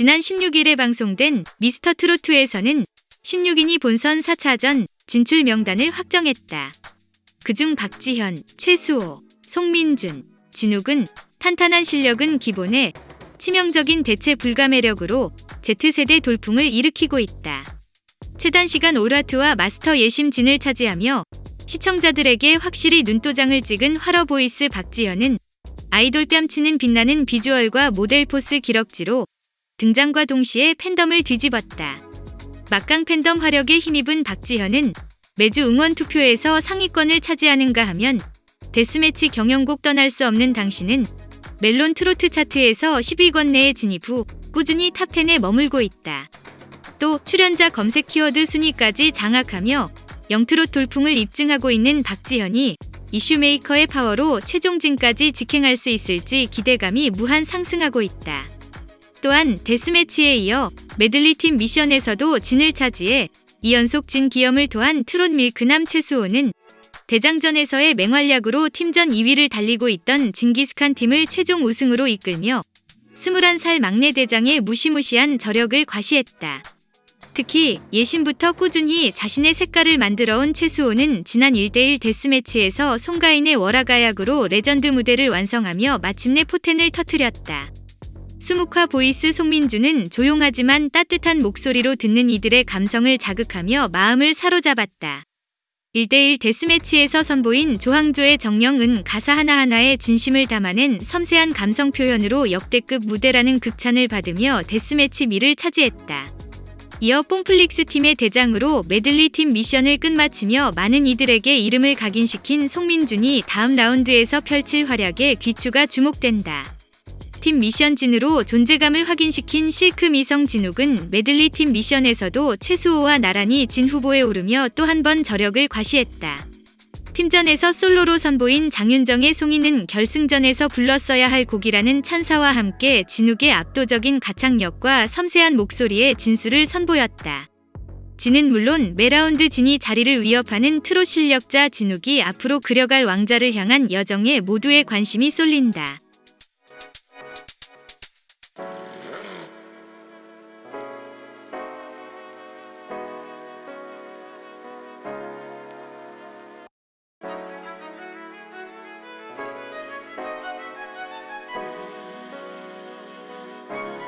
지난 16일에 방송된 미스터트롯에서는 16인이 본선 4차전 진출 명단을 확정했다. 그중 박지현, 최수호, 송민준, 진욱은 탄탄한 실력은 기본에 치명적인 대체 불가 매력으로 Z세대 돌풍을 일으키고 있다. 최단 시간 all heart와 마스터 예심진을 차지하며 시청자들에게 확실히 눈도장을 찍은 활어 보이스 박지현은 아이돌 뺨치는 빛나는 비주얼과 모델 포스 기럭지로 등장과 동시에 팬덤을 뒤집었다. 막강 팬덤 화력에 힘입은 박지현은 매주 응원 투표에서 상위권을 차지하는가 하면 데스매치 경연곡 떠날 수 없는 당신은 멜론 트로트 차트에서 10위권 내에 진입 후 꾸준히 탑10에 머물고 있다. 또 출연자 검색 키워드 순위까지 장악하며 영트롯 돌풍을 입증하고 있는 박지현이 이슈메이커의 파워로 최종진까지 직행할 수 있을지 기대감이 무한 상승하고 있다. 또한 데스매치에 이어 메들리팀 미션에서도 진을 차지해 2연속 진 기염을 토한 트롯 밀크남 최수호는 대장전에서의 맹활약으로 팀전 2위를 달리고 있던 징기스칸 팀을 최종 우승으로 이끌며 21살 막내 대장의 무시무시한 저력을 과시했다. 특히 예심부터 꾸준히 자신의 색깔을 만들어온 최수호는 지난 1대1 데스매치에서 송가인의 월하가약으로 레전드 무대를 완성하며 마침내 포텐을 터뜨렸다. 수묵화 보이스 송민준은 조용하지만 따뜻한 목소리로 듣는 이들의 감성을 자극하며 마음을 사로잡았다. 1대1 데스매치에서 선보인 조항조의 정녕은 가사 하나하나에 진심을 담아낸 섬세한 감성 표현으로 역대급 무대라는 극찬을 받으며 데스매치 미를 차지했다. 이어 뽕플릭스 팀의 대장으로 메들리 팀 미션을 끝마치며 많은 이들에게 이름을 각인시킨 송민준이 다음 라운드에서 펼칠 활약에 귀추가 주목된다. 팀 미션진으로 존재감을 확인시킨 실크 미성 진욱은 메들리 팀 미션에서도 최수호와 나란히 진 후보에 오르며 또 한 번 저력을 과시했다. 팀전에서 솔로로 선보인 장윤정의 송인은 결승전에서 불렀어야 할 곡이라는 찬사와 함께 진욱의 압도적인 가창력과 섬세한 목소리의 진수를 선보였다. 진은 물론 매 라운드 진의 자리를 위협하는 트롯 실력자 진욱이 앞으로 그려갈 왕좌를 향한 여정에 모두의 관심이 쏠린다.